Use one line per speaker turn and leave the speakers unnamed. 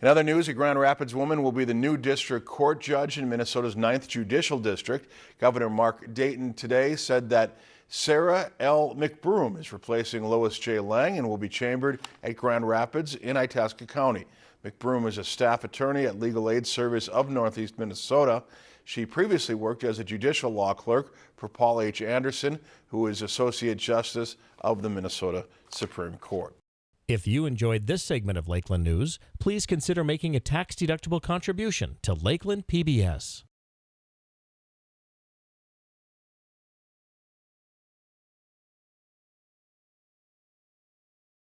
In other news, a Grand Rapids woman will be the new district court judge in Minnesota's 9th Judicial District. Governor Mark Dayton today said that Sarah L. McBroom is replacing Lois J. Lang and will be chambered at Grand Rapids in Itasca County. McBroom is a staff attorney at Legal Aid Service of Northeast Minnesota. She previously worked as a judicial law clerk for Paul H. Anderson, who is Associate Justice of the Minnesota Supreme Court.
If you enjoyed this segment of Lakeland News, please consider making a tax-deductible contribution to Lakeland PBS.